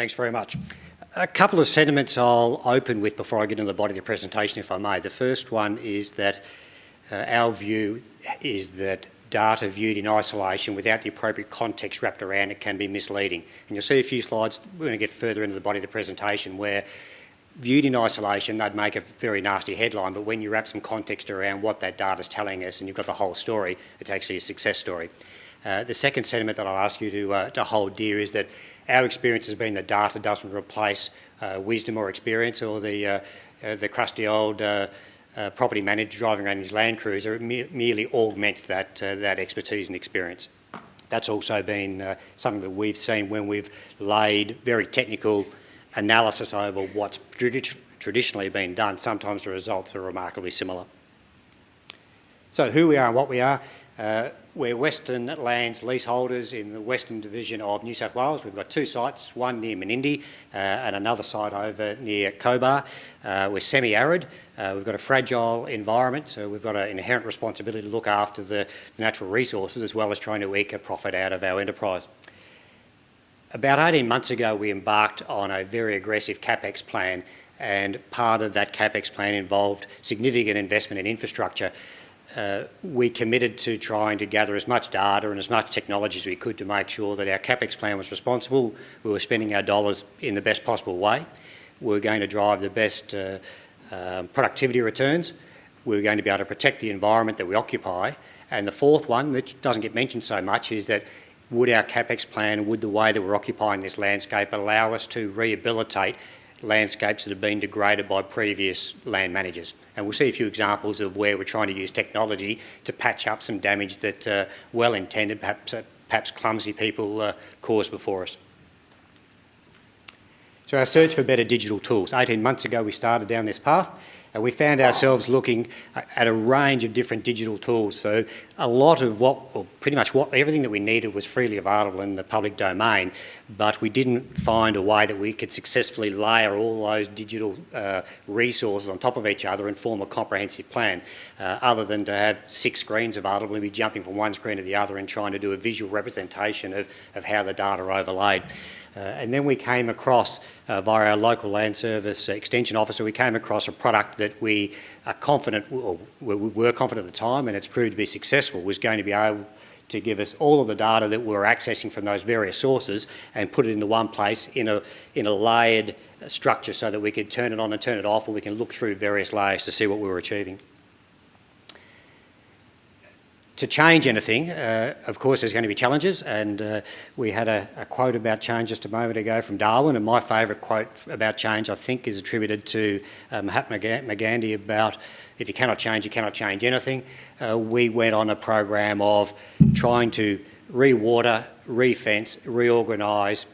Thanks very much. A couple of sentiments I'll open with before I get into the body of the presentation, if I may. The first one is that uh, our view is that data viewed in isolation without the appropriate context wrapped around it can be misleading. And you'll see a few slides, when we're going to get further into the body of the presentation, where viewed in isolation, they'd make a very nasty headline, but when you wrap some context around what that data is telling us and you've got the whole story, it's actually a success story. Uh, the second sentiment that I'll ask you to, uh, to hold dear is that our experience has been that data doesn't replace uh, wisdom or experience or the, uh, uh, the crusty old uh, property manager driving around his Land Cruiser. It me merely augments that, that expertise and experience. That's also been something that we've seen when we've laid very technical analysis over what's tradi traditionally been done. Sometimes the results are remarkably similar. So who we are and what we are. Uh, we're Western Lands leaseholders in the Western Division of New South Wales. We've got two sites, one near Menindee uh, and another site over near Cobar. Uh, we're semi-arid. Uh, we've got a fragile environment, so we've got an inherent responsibility to look after the, the natural resources as well as trying to eke a profit out of our enterprise. About 18 months ago, we embarked on a very aggressive CapEx plan and part of that CapEx plan involved significant investment in infrastructure uh, we committed to trying to gather as much data and as much technology as we could to make sure that our CapEx plan was responsible, we were spending our dollars in the best possible way, we were going to drive the best uh, uh, productivity returns, we were going to be able to protect the environment that we occupy, and the fourth one, which doesn't get mentioned so much, is that would our CapEx plan, would the way that we're occupying this landscape allow us to rehabilitate landscapes that have been degraded by previous land managers. And we'll see a few examples of where we're trying to use technology to patch up some damage that uh, well-intended, perhaps, uh, perhaps clumsy people uh, caused before us. So our search for better digital tools. 18 months ago we started down this path and we found ourselves looking at a range of different digital tools. So a lot of what, or pretty much what, everything that we needed was freely available in the public domain, but we didn't find a way that we could successfully layer all those digital uh, resources on top of each other and form a comprehensive plan, uh, other than to have six screens available and be jumping from one screen to the other and trying to do a visual representation of, of how the data overlaid. Uh, and then we came across, uh, via our local land service extension officer, we came across a product that we are confident, or we were confident at the time, and it's proved to be successful, was going to be able to give us all of the data that we were accessing from those various sources and put it into one place in a, in a layered structure so that we could turn it on and turn it off, or we can look through various layers to see what we were achieving to change anything, uh, of course, there's going to be challenges, and uh, we had a, a, quote about change just a moment ago from Darwin, and my favourite quote about change, I think, is attributed to uh, Mahatma Gandhi about if you cannot change, you cannot change anything. Uh, we went on a program of trying to re-water, re-fence, reorganise,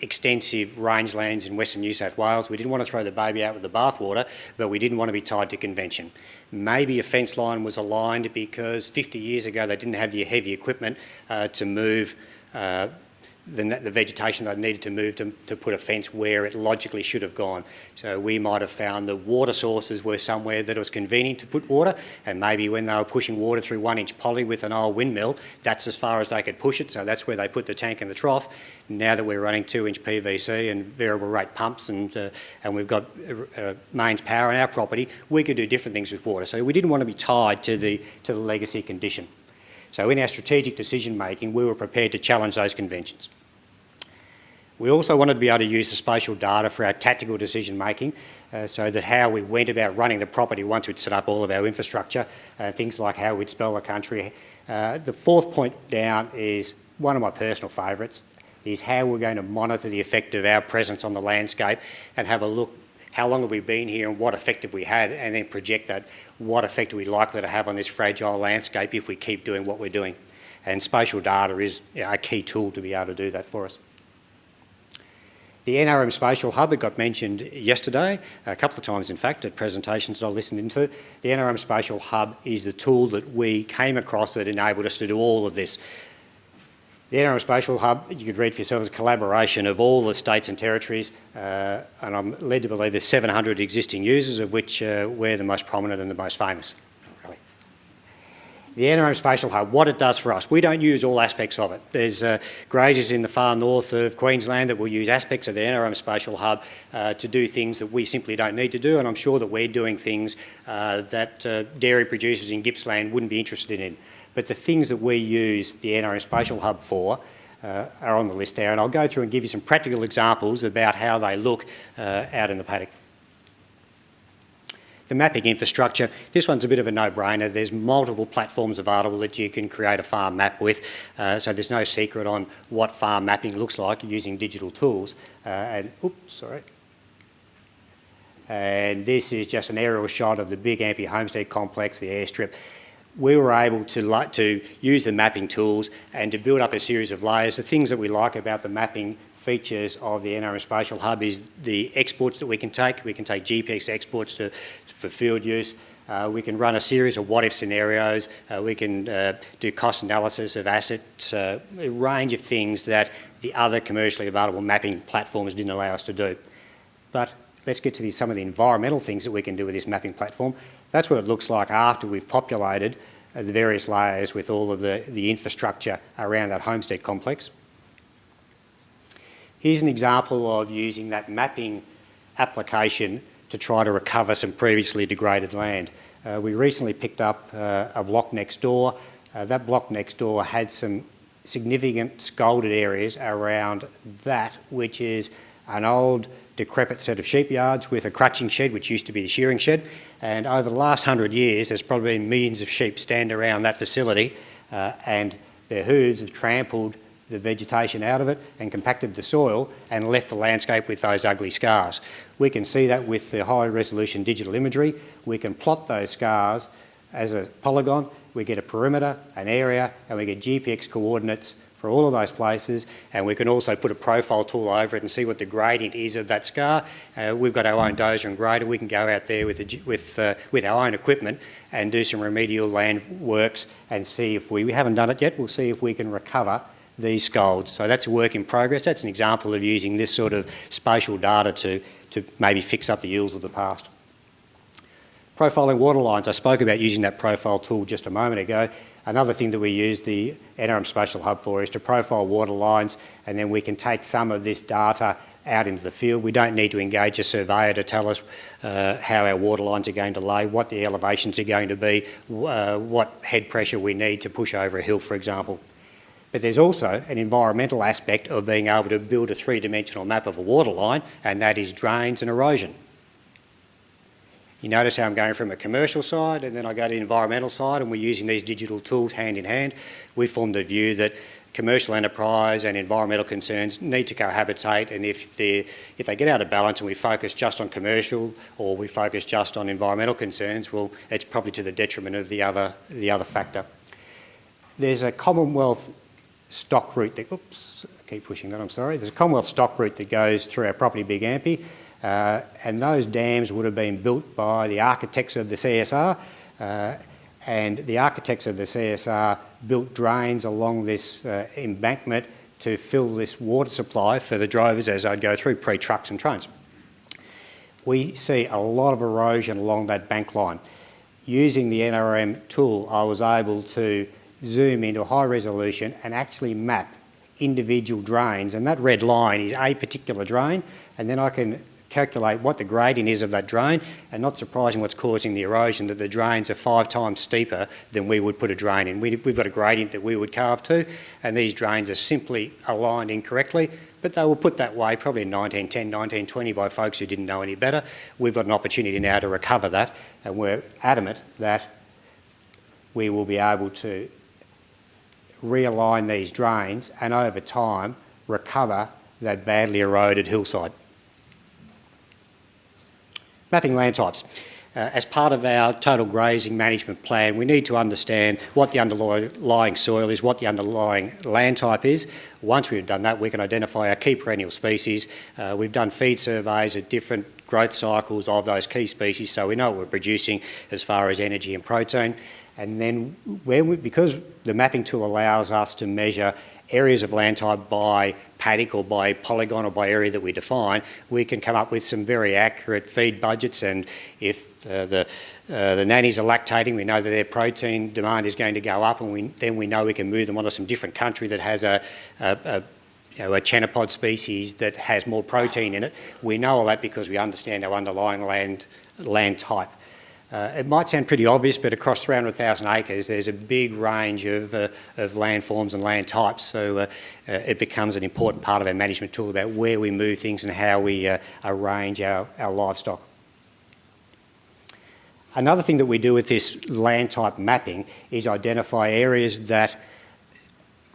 extensive rangelands in Western New South Wales. We didn't want to throw the baby out with the bathwater, but we didn't want to be tied to convention. Maybe a fence line was aligned because 50 years ago they didn't have the heavy equipment uh, to move uh, the, the vegetation they needed to move to, to put a fence where it logically should have gone. So we might have found the water sources were somewhere that it was convenient to put water and maybe when they were pushing water through one inch poly with an old windmill, that's as far as they could push it, so that's where they put the tank and the trough. Now that we're running two inch PVC and variable rate pumps and, uh, and we've got uh, uh, mains power on our property, we could do different things with water. So we didn't want to be tied to the, to the legacy condition. So in our strategic decision making, we were prepared to challenge those conventions. We also wanted to be able to use the spatial data for our tactical decision making uh, so that how we went about running the property once we'd set up all of our infrastructure, uh, things like how we'd spell the country. Uh, the fourth point down is one of my personal favourites, is how we're going to monitor the effect of our presence on the landscape and have a look how long have we been here and what effect have we had and then project that what effect are we likely to have on this fragile landscape if we keep doing what we're doing. And spatial data is a key tool to be able to do that for us. The NRM Spatial Hub, it got mentioned yesterday, a couple of times in fact, at presentations that I listened into. The NRM Spatial Hub is the tool that we came across that enabled us to do all of this. The NRM Spatial Hub, you could read for yourself, is a collaboration of all the states and territories, uh, and I'm led to believe there's 700 existing users, of which uh, we're the most prominent and the most famous. Really. the Spatial Hub, what it does for us. We don't use all aspects of it. There's uh, graziers in the far north of Queensland that will use aspects of the NRM Spatial Hub uh, to do things that we simply don't need to do, and I'm sure that we're doing things uh, that uh, dairy producers in Gippsland wouldn't be interested in. But the things that we use the NRM Spatial Hub for uh, are on the list there, and I'll go through and give you some practical examples about how they look uh, out in the paddock. The mapping infrastructure, this one's a bit of a no-brainer. There's multiple platforms available that you can create a farm map with, uh, so there's no secret on what farm mapping looks like using digital tools. Uh, and, oops, sorry. And this is just an aerial shot of the big Ampey Homestead complex, the airstrip. We were able to, to use the mapping tools and to build up a series of layers. The things that we like about the mapping features of the NRM Spatial Hub is the exports that we can take. We can take GPX exports to, for field use. Uh, we can run a series of what-if scenarios. Uh, we can uh, do cost analysis of assets, uh, a range of things that the other commercially available mapping platforms didn't allow us to do. But let's get to the, some of the environmental things that we can do with this mapping platform. That's what it looks like after we've populated uh, the various layers with all of the, the infrastructure around that homestead complex. Here's an example of using that mapping application to try to recover some previously degraded land. Uh, we recently picked up uh, a block next door. Uh, that block next door had some significant scalded areas around that, which is an old decrepit set of sheep yards with a crutching shed, which used to be the shearing shed. And over the last hundred years, there's probably been millions of sheep stand around that facility uh, and their hooves have trampled the vegetation out of it and compacted the soil and left the landscape with those ugly scars. We can see that with the high resolution digital imagery. We can plot those scars as a polygon. We get a perimeter, an area, and we get GPX coordinates for all of those places. And we can also put a profile tool over it and see what the gradient is of that scar. Uh, we've got our own dozer and grader. We can go out there with, the, with, uh, with our own equipment and do some remedial land works and see if we, we haven't done it yet, we'll see if we can recover these scalds. So that's a work in progress. That's an example of using this sort of spatial data to, to maybe fix up the yields of the past. Profiling water lines. I spoke about using that profile tool just a moment ago. Another thing that we use the NRM Spatial Hub for is to profile water lines and then we can take some of this data out into the field. We don't need to engage a surveyor to tell us uh, how our water lines are going to lay, what the elevations are going to be, uh, what head pressure we need to push over a hill, for example. But there's also an environmental aspect of being able to build a three-dimensional map of a water line, and that is drains and erosion. You notice how I'm going from a commercial side and then I go to the environmental side and we're using these digital tools hand in hand. We formed the view that commercial enterprise and environmental concerns need to cohabitate and if, if they get out of balance and we focus just on commercial or we focus just on environmental concerns, well, it's probably to the detriment of the other, the other factor. There's a Commonwealth stock route that, oops, I keep pushing that, I'm sorry. There's a Commonwealth stock route that goes through our property Big Ampey, uh, and those dams would have been built by the architects of the CSR, uh, and the architects of the CSR built drains along this uh, embankment to fill this water supply for the drivers as they'd go through pre-trucks and trains. We see a lot of erosion along that bank line. Using the NRM tool, I was able to zoom into high resolution and actually map individual drains and that red line is a particular drain and then I can calculate what the gradient is of that drain and not surprising what's causing the erosion that the drains are five times steeper than we would put a drain in. We, have got a gradient that we would carve to and these drains are simply aligned incorrectly but they were put that way probably in 1910, 1920 by folks who didn't know any better. We've got an opportunity now to recover that and we're adamant that we will be able to realign these drains and over time recover that badly eroded hillside. Mapping land types. Uh, as part of our total grazing management plan, we need to understand what the underlying soil is, what the underlying land type is. Once we've done that, we can identify our key perennial species. Uh, we've done feed surveys at different growth cycles of those key species, so we know what we're producing as far as energy and protein. And then we, because the mapping tool allows us to measure areas of land type by paddock or by polygon or by area that we define, we can come up with some very accurate feed budgets and if uh, the, uh, the nannies are lactating, we know that their protein demand is going to go up and we, then we know we can move them onto some different country that has a, a, a you know, a chenopod species that has more protein in it. We know all that because we understand our underlying land, land type. Uh, it might sound pretty obvious, but across 300,000 acres, there's a big range of, uh, of landforms and land types, so uh, uh, it becomes an important part of our management tool about where we move things and how we uh, arrange our, our livestock. Another thing that we do with this land type mapping is identify areas that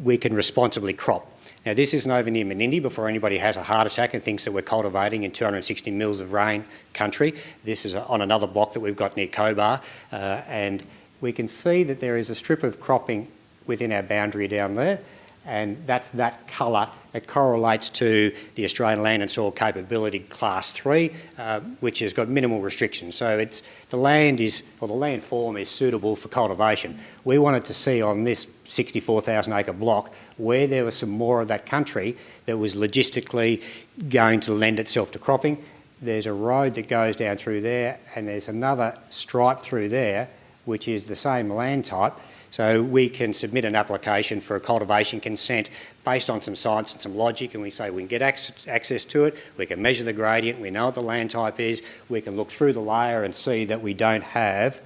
we can responsibly crop. Now this isn't over near Menindee before anybody has a heart attack and thinks that we're cultivating in 260 mils of rain country. This is on another block that we've got near Cobar uh, and we can see that there is a strip of cropping within our boundary down there and that's that colour. It correlates to the Australian Land and Soil Capability Class 3, uh, which has got minimal restrictions. So it's, the land is, or the land form is suitable for cultivation. We wanted to see on this 64,000 acre block where there was some more of that country that was logistically going to lend itself to cropping. There's a road that goes down through there and there's another stripe through there which is the same land type so we can submit an application for a cultivation consent based on some science and some logic and we say we can get access to it, we can measure the gradient, we know what the land type is, we can look through the layer and see that we don't have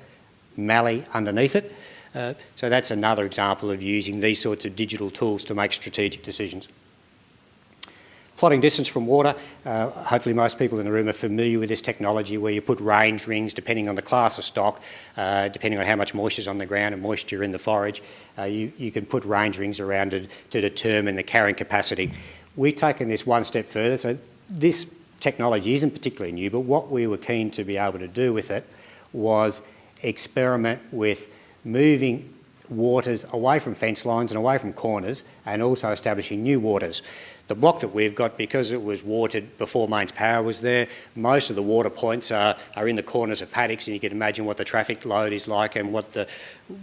mallee underneath it. Uh, so that's another example of using these sorts of digital tools to make strategic decisions. Plotting distance from water, uh, hopefully most people in the room are familiar with this technology where you put range rings depending on the class of stock, uh, depending on how much moisture is on the ground and moisture in the forage. Uh, you, you can put range rings around to, to determine the carrying capacity. We've taken this one step further, so this technology isn't particularly new, but what we were keen to be able to do with it was experiment with moving waters away from fence lines and away from corners and also establishing new waters. The block that we've got, because it was watered before mains power was there, most of the water points are, are in the corners of paddocks and you can imagine what the traffic load is like and what the,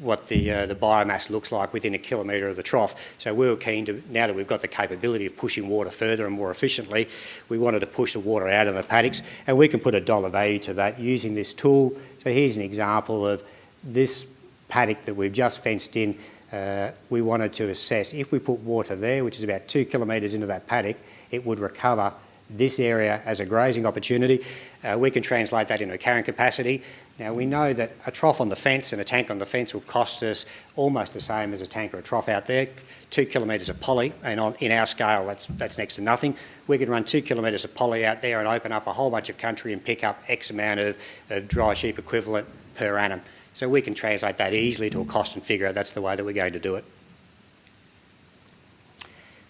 what the, uh, the biomass looks like within a kilometre of the trough. So we were keen to, now that we've got the capability of pushing water further and more efficiently, we wanted to push the water out of the paddocks and we can put a dollar value to that using this tool. So here's an example of this paddock that we've just fenced in, uh, we wanted to assess if we put water there, which is about two kilometres into that paddock, it would recover this area as a grazing opportunity. Uh, we can translate that into a carrying capacity. Now we know that a trough on the fence and a tank on the fence will cost us almost the same as a tank or a trough out there. Two kilometres of poly, and on, in our scale that's, that's next to nothing. We can run two kilometres of poly out there and open up a whole bunch of country and pick up X amount of, of dry sheep equivalent per annum. So we can translate that easily to a cost and figure out that's the way that we're going to do it.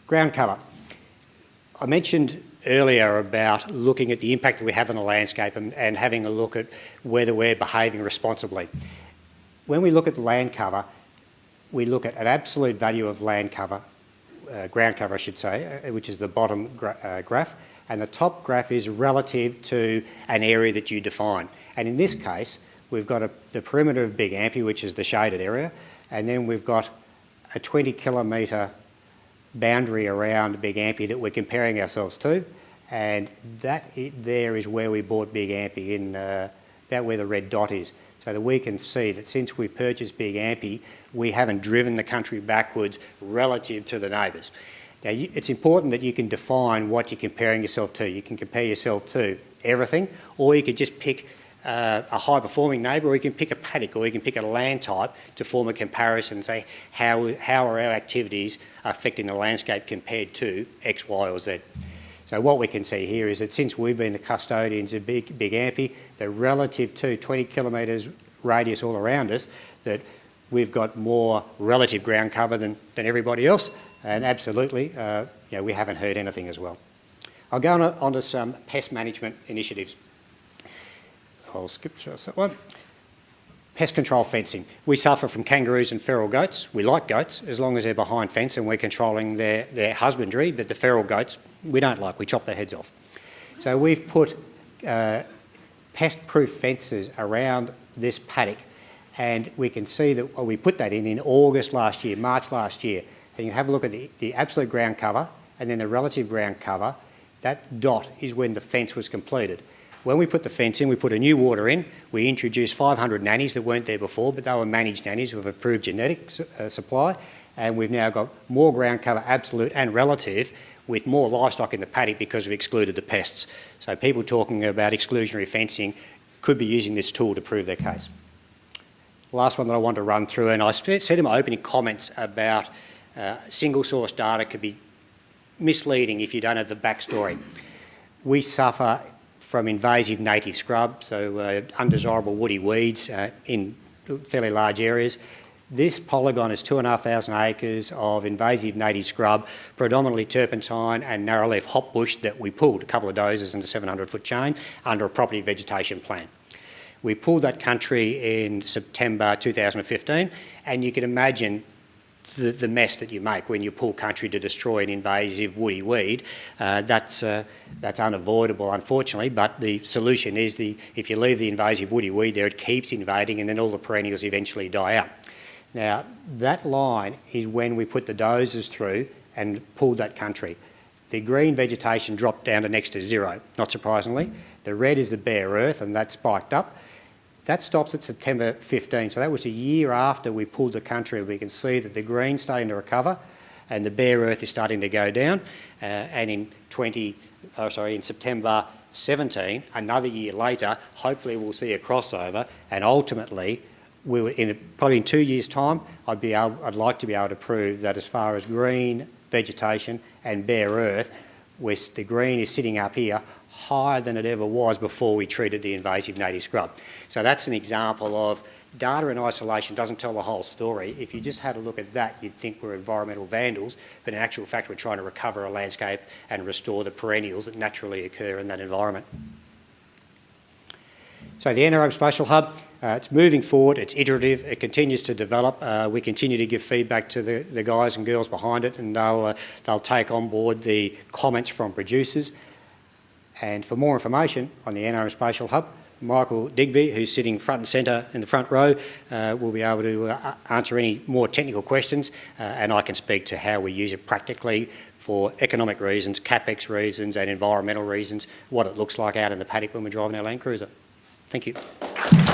Ground cover. I mentioned earlier about looking at the impact that we have on the landscape and, and having a look at whether we're behaving responsibly. When we look at land cover, we look at an absolute value of land cover, uh, ground cover I should say, uh, which is the bottom gra uh, graph, and the top graph is relative to an area that you define. And in this case, We've got a, the perimeter of Big Ampy, which is the shaded area, and then we've got a 20 kilometre boundary around Big Ampy that we're comparing ourselves to, and that there is where we bought Big Ampy, in uh, about where the red dot is, so that we can see that since we purchased Big Ampy, we haven't driven the country backwards relative to the neighbours. Now, you, it's important that you can define what you're comparing yourself to. You can compare yourself to everything, or you could just pick uh, a high performing neighbour or you can pick a paddock or you can pick a land type to form a comparison and say how, how are our activities affecting the landscape compared to X, Y or Z. So what we can see here is that since we've been the custodians of Big, Big Ampy, the relative to 20 kilometres radius all around us, that we've got more relative ground cover than, than everybody else and absolutely uh, you know, we haven't heard anything as well. I'll go on, on to some pest management initiatives. I'll skip through that one. Pest control fencing. We suffer from kangaroos and feral goats. We like goats as long as they're behind fence and we're controlling their, their husbandry, but the feral goats we don't like, we chop their heads off. So we've put uh, pest-proof fences around this paddock and we can see that well, we put that in in August last year, March last year. And you have a look at the, the absolute ground cover and then the relative ground cover, that dot is when the fence was completed. When we put the fence in, we put a new water in. We introduced 500 nannies that weren't there before, but they were managed nannies with approved genetic uh, supply. And we've now got more ground cover, absolute and relative, with more livestock in the paddock because we've excluded the pests. So people talking about exclusionary fencing could be using this tool to prove their case. Last one that I want to run through, and I said in my opening comments about uh, single source data could be misleading if you don't have the backstory. We suffer from invasive native scrub, so uh, undesirable woody weeds uh, in fairly large areas. This polygon is 2,500 acres of invasive native scrub, predominantly turpentine and narrowleaf hopbush that we pulled a couple of dozers in a 700 foot chain under a property vegetation plan. We pulled that country in September 2015 and you can imagine the, the, mess that you make when you pull country to destroy an invasive woody weed. Uh, that's, uh, that's unavoidable, unfortunately, but the solution is the, if you leave the invasive woody weed there, it keeps invading and then all the perennials eventually die out. Now, that line is when we put the dozers through and pulled that country. The green vegetation dropped down to next to zero, not surprisingly. The red is the bare earth and that spiked up. That stops at September 15, so that was a year after we pulled the country. We can see that the green's starting to recover and the bare earth is starting to go down. Uh, and in 20, oh, sorry, in September 17, another year later, hopefully we'll see a crossover and ultimately, we were in probably in two years' time, I'd, be able, I'd like to be able to prove that as far as green vegetation and bare earth, the green is sitting up here, higher than it ever was before we treated the invasive native scrub. So that's an example of data in isolation doesn't tell the whole story. If you just had a look at that, you'd think we're environmental vandals, but in actual fact, we're trying to recover a landscape and restore the perennials that naturally occur in that environment. So the spatial hub, uh, it's moving forward, it's iterative, it continues to develop. Uh, we continue to give feedback to the, the guys and girls behind it and they'll, uh, they'll take on board the comments from producers. And for more information on the NRM Spatial Hub, Michael Digby, who's sitting front and centre in the front row, uh, will be able to uh, answer any more technical questions uh, and I can speak to how we use it practically for economic reasons, capex reasons and environmental reasons, what it looks like out in the paddock when we're driving our Land Cruiser. Thank you.